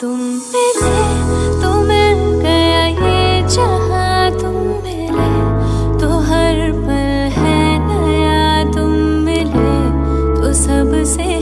तुम मिले तो मिल गया ये जहाँ तुम मिले। तो हर पल है नया तुम मिले तो सबसे